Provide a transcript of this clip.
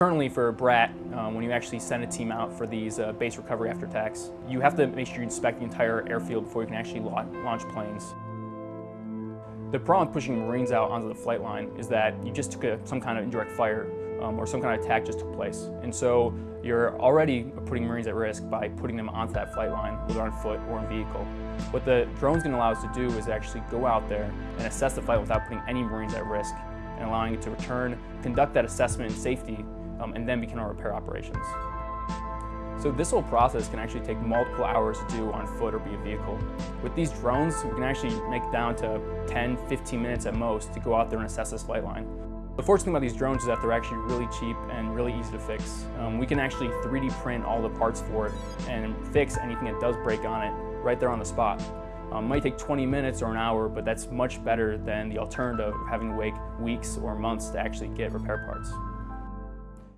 Currently for a BRAT, um, when you actually send a team out for these uh, base recovery after attacks, you have to make sure you inspect the entire airfield before you can actually launch planes. The problem with pushing Marines out onto the flight line is that you just took a, some kind of indirect fire um, or some kind of attack just took place. And so you're already putting Marines at risk by putting them onto that flight line, whether on foot or in vehicle. What the drone's going to allow us to do is actually go out there and assess the flight without putting any Marines at risk and allowing it to return, conduct that assessment in safety, um, and then begin our repair operations. So this whole process can actually take multiple hours to do on foot or via vehicle. With these drones, we can actually make down to 10, 15 minutes at most to go out there and assess this flight line. The fortunate thing about these drones is that they're actually really cheap and really easy to fix. Um, we can actually 3D print all the parts for it and fix anything that does break on it right there on the spot. Um, might take 20 minutes or an hour, but that's much better than the alternative of having to wait weeks or months to actually get repair parts.